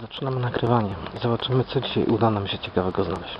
Zaczynamy nagrywanie. Zobaczymy, co dzisiaj uda nam się ciekawego znaleźć.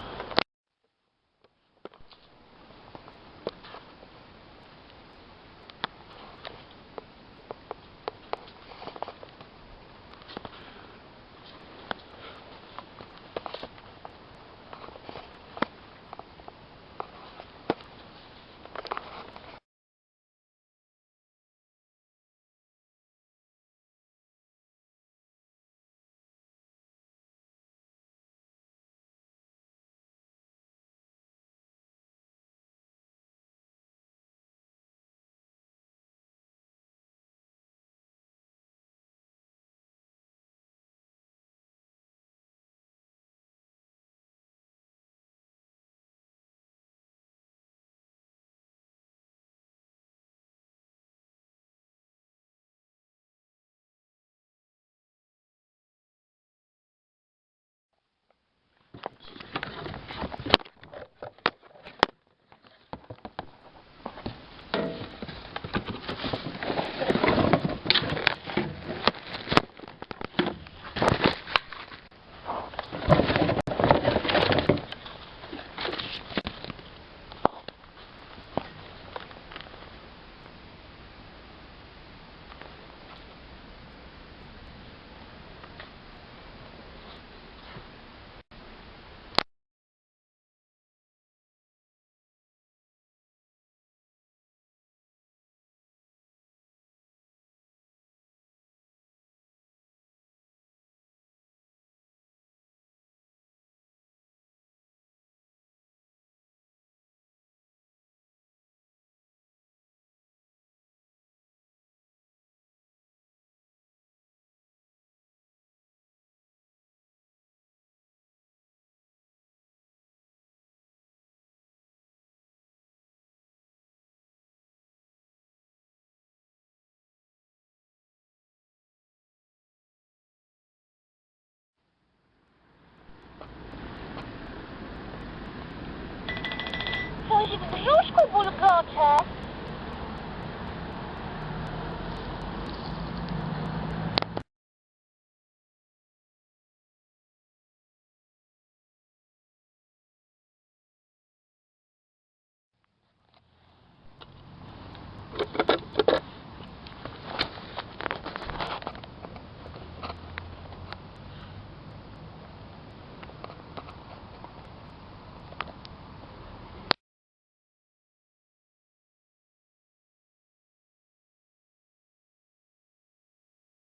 brzuszku bulgocze.